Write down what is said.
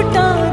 لوٹا